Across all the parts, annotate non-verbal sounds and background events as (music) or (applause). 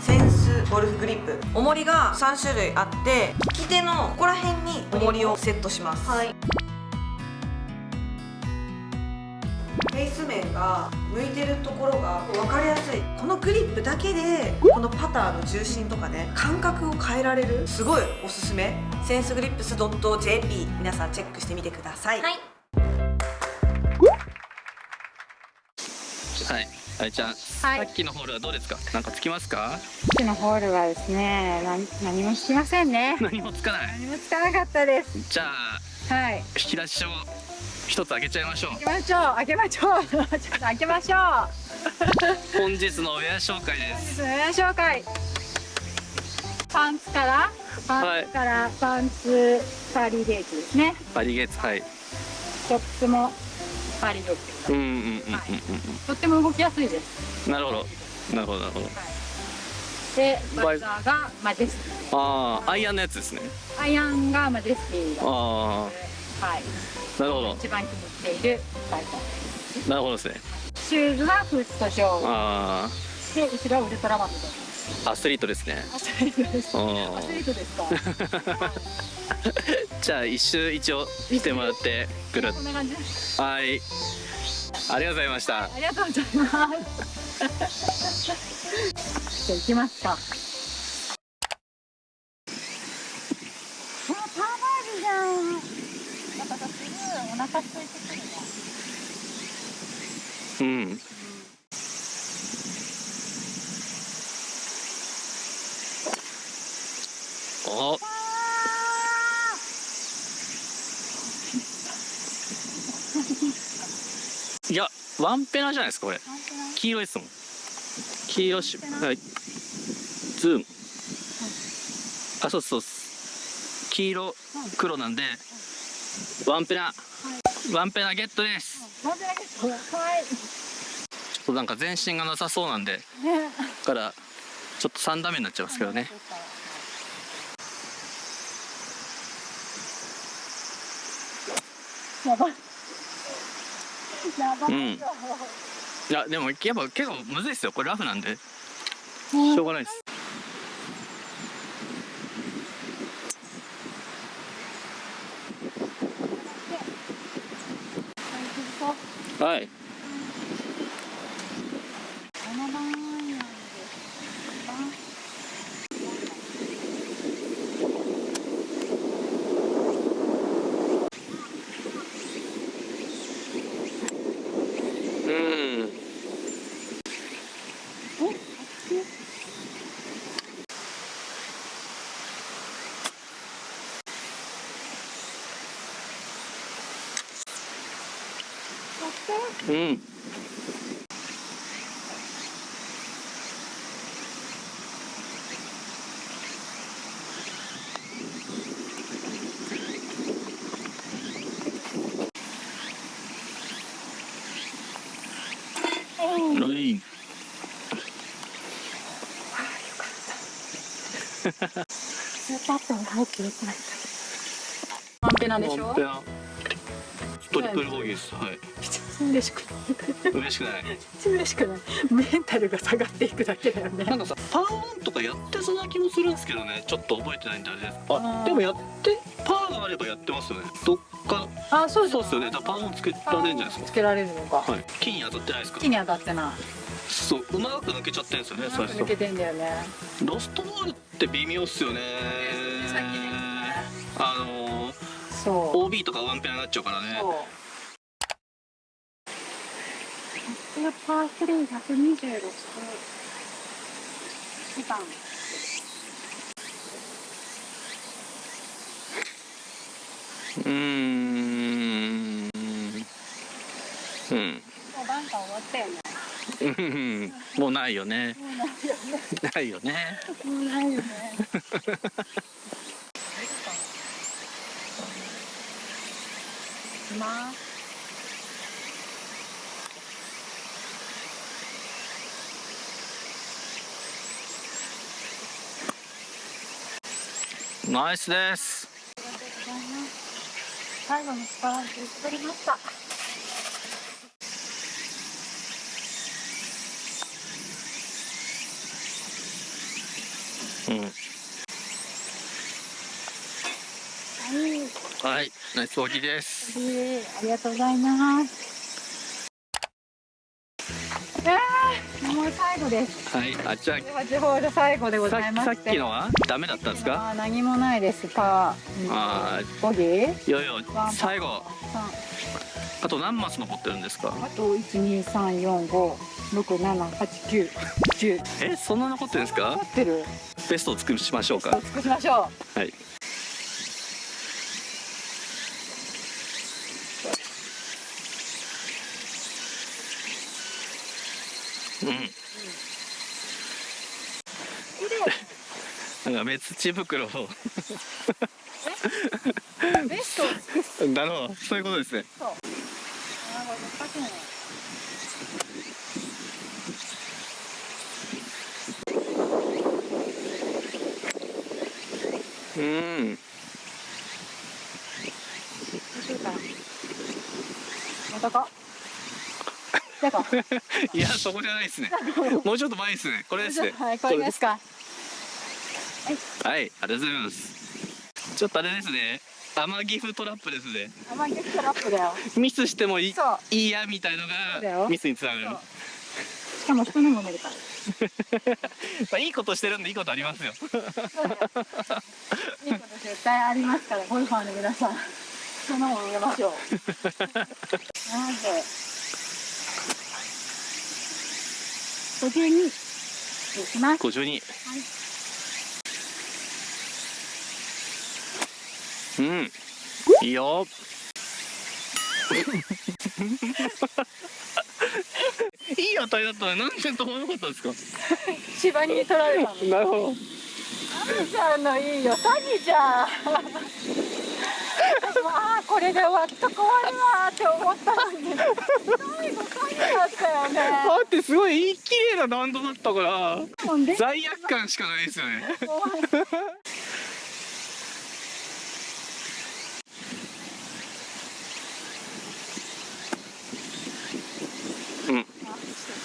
センスゴルフグリップ。重りが3種類あって利き手のここら辺に重りをセットします。はい。フェイス面が向いてるところが分かりやすい。このグリップだけでこのパターの重心とかね感覚を変えられる。すごいおすすめ。センスグリップス .jp 皆さんチェックしてみてください、はいあいちゃん、はいさっきのホールはどうですか？なんかつきますか？うちのホールはですね、何何もしませんね。何もつかない。何もつかなかったです。じゃあ、はい。引き出しを一つ開けちゃいましょう。開けましょう。開けましょう。(laughs) ちょっと開けましょう。(laughs) 本日のウェア紹介です。それでは紹介。パンツからパンツからパンツパリゲージですね。バリゲーツ、はい。トップスもパリゲージ。うんうんうんうんうんとっても動きやすいです。うん。なるほど。なるほどなるほど。で、バザーがマジェスティ。ああ、アイアンのやつですね。アイアンがマジェスティ。あはい。あ、なるほど。一番気に入っているバイザー。なるほどですね。シューズがフットショー。あで、後ろはウルトラマンで。あ、アスリートですね。アスリートです。あアスリートですか。(laughs) あ。(laughs) じゃあ一周一応してもらってぐるっこんな感じです。と。はい。ありがとうございました。ありがとうございます。じゃあ行きますか。うん。お。いや、ワンペナじゃないですか、これ。黄色いですもん。黄色し、はい。ズーム。あ、そうそう。黄色、黒なんで、ワンペナ。ワンペナゲットです。はい。ちょっとなんか全身がなさそうなんで、から、ちょっと3ダメになっちゃいますけどね。やばい。やばい。うんいや、でもやっぱ結構むずいっすよ。これラフなんで。しょうがないです。はい。このままなんですか。うん。うん。はい。スーパープに入ってよくない。ワンペナでしょワンペ。ナトリプルボギーです。はい。嬉しくない。嬉しくない。嬉しくない。メンタルが下がっていくだけだよね。なんかさ、パーワンとかやってそうな気もするんですけどね。ちょっと覚えてないんであれです。あ、でもやって、パーがあればやってますよね。どっか、あ、そうそうっすよね。だパーワンつけられるんじゃないですつけられるのか。か。はい。金に当たってないですか？木に当たってない。そう、うまく抜けちゃってるんですよね、最初抜。けてんだよね。ロストボールって微妙っすよね。あのー、そう。OB とかワンペナになっちゃうからね。そう。パースリー126番。ん。うん。もうバンカー終わったよね。うんもうないよね。もうないよね。ないよね。もうないよね。(laughs) きます。ナイスです。最後のスパランスりました。うん。はい、ナイスです。えーありがとうございます。えー、もう最後です。はいあじゃ八ホール最後でございまして。さっきのはダメだったんですか何もないです。パー、あボギー。いよいよワンパー最後三あと何マス残ってるんですかあと一二三四五六七八九十。えそんな残ってるんですか持ってる。ベストを作りましょうか尽くしましょはいうんなんか目土袋をう。ベストを尽くす。なるほどそういうことですねうん。(laughs) いやそこじゃないですね (laughs) もうちょっと前ですねこれですねはい、これですか。はいありがとうございますちょっとあれですね天岐阜トラップですねあまりトラップだよ。ミスしてもいいやみたいのがミスにつながるしかも人のも寝るから。(laughs) まあいいことしてるんでいいことありますよいいこと絶対ありますから、ゴルファーの皆さん。そのも見ましょう。なぜ。五十二。いきます。52うんいいよいい当たりだったのになんで飛ばなかったんですか？芝に取られたの。なるほどんのいいよ、サギちゃん。ああ、これで終わった、終わるわって思ったのに。最後、サギだったよね。だってすごいいい綺麗な弾道だったから。罪悪感しかないですよね (laughs)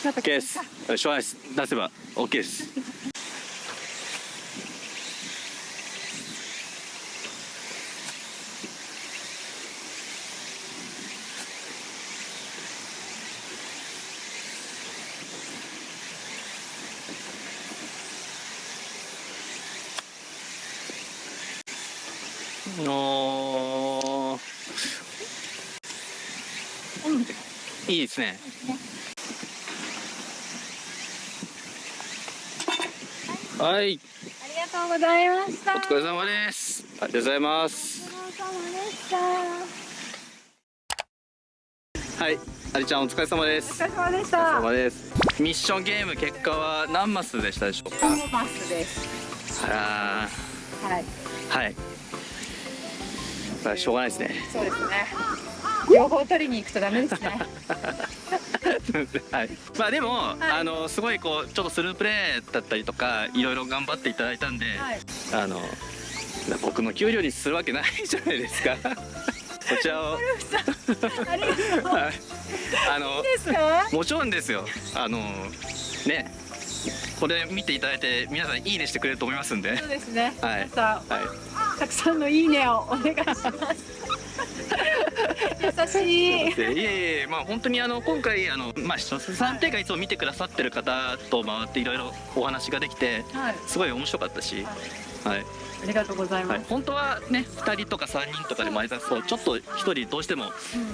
ちょっと OK です出せば OK です。お。いいですねはいありがとうございました。お疲れ様ですありがとうございますお疲れ様でした。はいありちゃんお疲れ様ですお疲れ様でしお疲れた。様ですミッションゲーム結果は何マスでしたでしょうか？コモバスです。あらはい。ーはいしょうがないですねそうですね。両方取りに行くとダメですね。(laughs) (laughs) はい、まあでも、あのすごいこうちょっとスループレーだったりとかいろいろ頑張っていただいたんで、はい。あの僕の給料にするわけないじゃないですか (laughs) こちらをありがとう。はいあの。もちろんですよあのねこれ見ていただいて皆さんいいねしてくれると思いますんでそうですね。はい皆さん、はいたくさんのいいねをお願いします。優しい。でい。えいえまあ本当にあの今回あのまあ3点がいつも見てくださってる方と回っていろいろお話ができてはい。すごい面白かったし、はい。ありがとうございはい、ます。本当はね2人とか3人とかで前出すとちょっと1人どうしても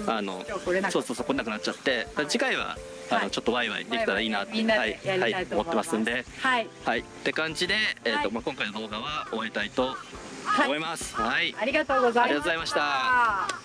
うん。あのそうそうそう来なくなっちゃって次回はあはいのちょっとワイワイできたらいいなってはい。はい。思。ってますんで。はい。はい。って感じでえっはい。とまあ今回の動画は終えたいとはい思います。はい。ありがとうございました。ありがとうございました